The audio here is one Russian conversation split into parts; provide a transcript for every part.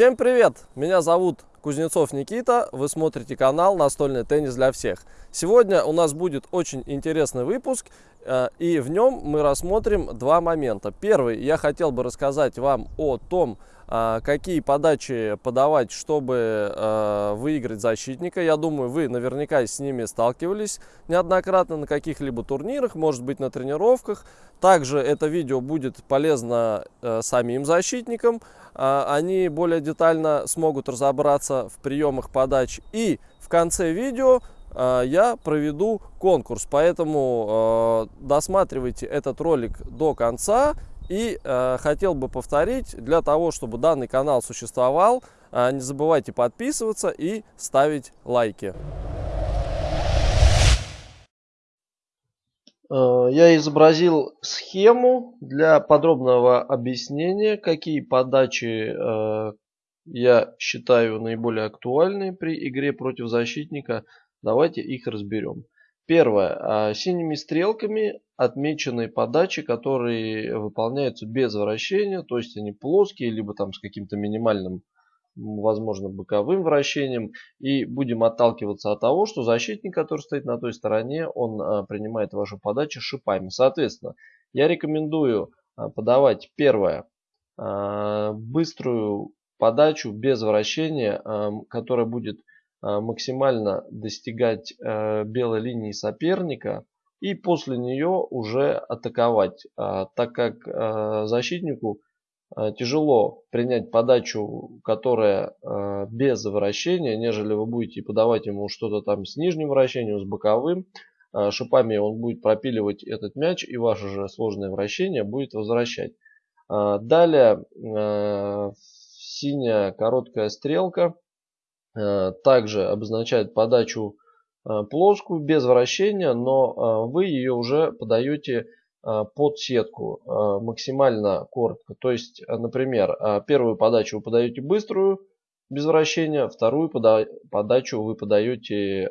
Всем привет! Меня зовут Кузнецов Никита, вы смотрите канал «Настольный теннис для всех». Сегодня у нас будет очень интересный выпуск, и в нем мы рассмотрим два момента. Первый, я хотел бы рассказать вам о том, э, какие подачи подавать, чтобы э, выиграть защитника. Я думаю, вы наверняка с ними сталкивались неоднократно на каких-либо турнирах, может быть на тренировках. Также это видео будет полезно самим защитникам, они более детально смогут разобраться в приемах подач. И в конце видео я проведу конкурс, поэтому э, досматривайте этот ролик до конца. И э, хотел бы повторить, для того, чтобы данный канал существовал, э, не забывайте подписываться и ставить лайки. Я изобразил схему для подробного объяснения, какие подачи я считаю наиболее актуальные при игре против защитника – Давайте их разберем. Первое. А, синими стрелками отмечены подачи, которые выполняются без вращения, то есть они плоские, либо там с каким-то минимальным, возможно, боковым вращением. И будем отталкиваться от того, что защитник, который стоит на той стороне, он а, принимает вашу подачу шипами. Соответственно, я рекомендую а, подавать первое, быструю подачу без вращения, которая будет максимально достигать э, белой линии соперника и после нее уже атаковать, э, так как защитнику тяжело принять подачу, которая без вращения, нежели вы будете подавать ему что-то там с нижним вращением, с боковым. Шипами он будет пропиливать этот мяч и ваше же сложное вращение будет возвращать. Далее синяя короткая стрелка Э, также обозначает подачу э, плоскую, без вращения, но э, вы ее уже подаете под сетку максимально коротко. То есть, например, первую подачу вы подаете быструю, без вращения, вторую подачу вы подаете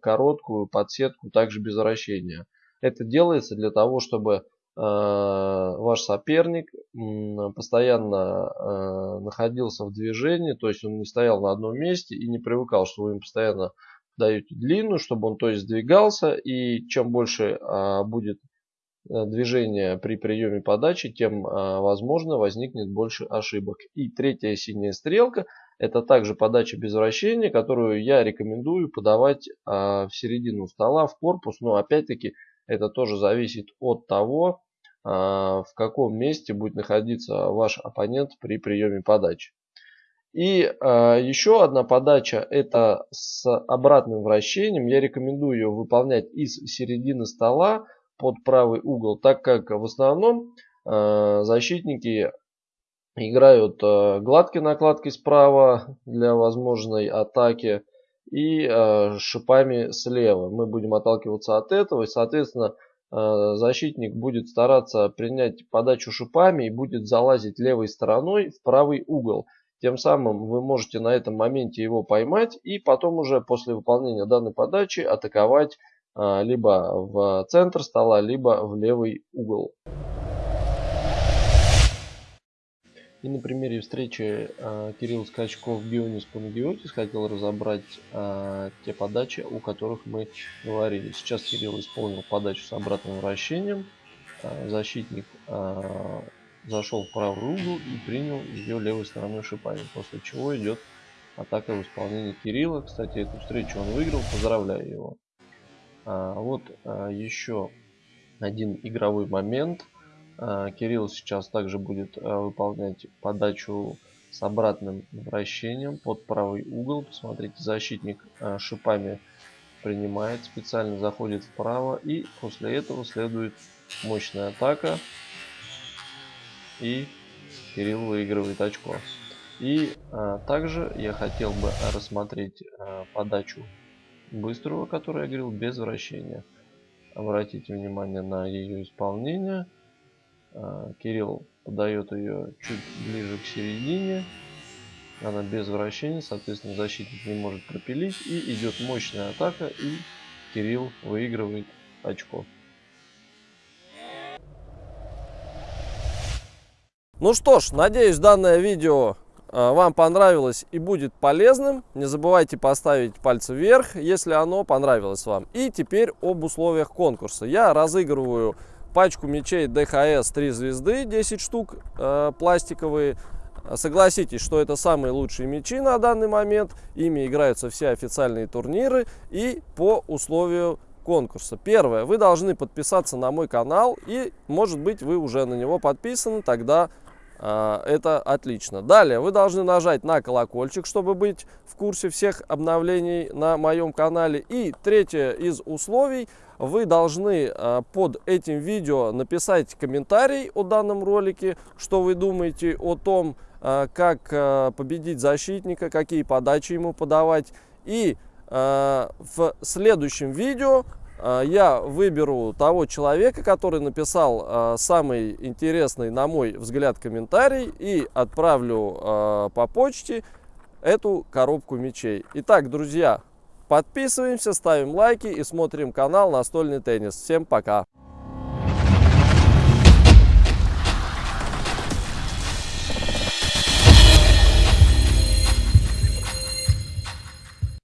короткую под сетку, также без вращения. Это делается для того, чтобы Э, ваш соперник постоянно э, находился в движении, то есть он не стоял на одном месте и не привыкал, что вы ему постоянно даете длинную, чтобы он то есть двигался, и чем больше а, будет э, движение при приеме подачи, тем возможно возникнет больше ошибок. И третья синяя стрелка это также подача без вращения, которую я рекомендую подавать а, в середину стола, в корпус, но опять-таки это тоже зависит от того, а, в каком месте будет находиться ваш оппонент при приеме подачи. И э, еще одна подача это с обратным вращением. Я рекомендую ее выполнять из середины стола под правый угол, так как в основном э, защитники играют гладкой накладкой справа для возможной атаки и шипами слева. Мы будем отталкиваться от этого и соответственно защитник будет стараться принять подачу шипами и будет залазить левой стороной в правый угол. Тем самым вы можете на этом моменте его поймать и потом уже после выполнения данной подачи атаковать э, либо в центр стола, либо в левый угол. И на примере встречи э, Кирилл Скачков Бионис Панагиотис хотел разобрать э, те подачи, о которых мы говорили. Сейчас Кирилл исполнил подачу с обратным вращением. Э, защитник э, зашел в правый угол и принял ее левой стороной шипами. После чего идет атака в исполнении Кирилла. Кстати, эту встречу он выиграл. Поздравляю его. А, вот а, еще один игровой момент – а, Кирилл сейчас также будет а, выполнять подачу с обратным вращением под правый угол. Посмотрите, защитник а, шипами принимает, специально заходит вправо. И после этого следует мощная атака. И Кирилл выигрывает очко. И также я хотел бы рассмотреть подачу быстрого, которую я говорил, без вращения. Обратите внимание на ее исполнение. А, Кирилл подает ее чуть ближе к середине. Она без вращения, соответственно защитник не может пропилить. И идет мощная атака и Кирилл выигрывает очко. Ну что ж, надеюсь данное видео вам понравилось и будет полезным, не забывайте поставить пальцы вверх, если оно понравилось вам. И теперь об условиях конкурса. Я разыгрываю пачку мечей DHS 3 звезды, 10 штук э, пластиковые. Согласитесь, что это самые лучшие мечи на данный момент. Ими играются все официальные турниры и по условию конкурса. Первое, вы должны подписаться на мой канал и, может быть, вы уже на него подписаны, тогда это отлично. Далее, вы должны нажать на колокольчик, чтобы быть в курсе всех обновлений на моем канале. И третье из условий, вы должны э, под этим видео написать комментарий о данном ролике, что вы думаете о том, э, как победить защитника, какие подачи ему подавать. И в следующем видео я выберу того человека, который написал э, самый интересный, на мой взгляд, комментарий и отправлю по почте эту коробку мечей. Итак, друзья, подписываемся, ставим лайки и смотрим канал Настольный теннис. Всем пока!